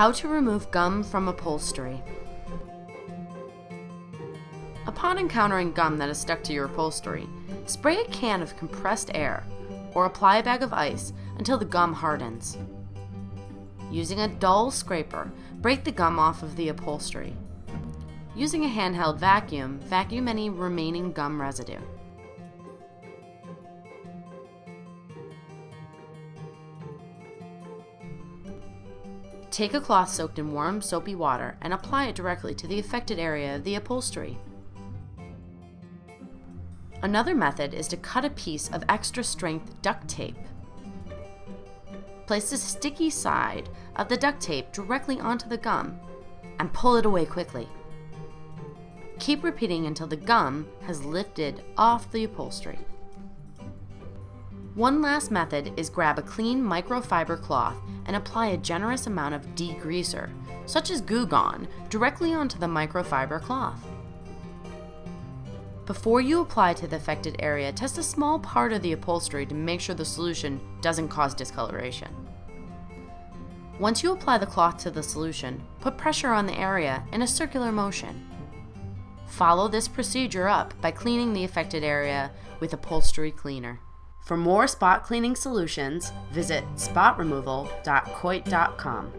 How to remove gum from upholstery. Upon encountering gum that is stuck to your upholstery, spray a can of compressed air or apply a bag of ice until the gum hardens. Using a dull scraper, break the gum off of the upholstery. Using a handheld vacuum, vacuum any remaining gum residue. Take a cloth soaked in warm, soapy water and apply it directly to the affected area of the upholstery. Another method is to cut a piece of extra strength duct tape. Place the sticky side of the duct tape directly onto the gum and pull it away quickly. Keep repeating until the gum has lifted off the upholstery. One last method is grab a clean microfiber cloth and apply a generous amount of degreaser, such as Goo Gone, directly onto the microfiber cloth. Before you apply to the affected area, test a small part of the upholstery to make sure the solution doesn't cause discoloration. Once you apply the cloth to the solution, put pressure on the area in a circular motion. Follow this procedure up by cleaning the affected area with upholstery cleaner. For more spot cleaning solutions, visit spotremoval.coit.com.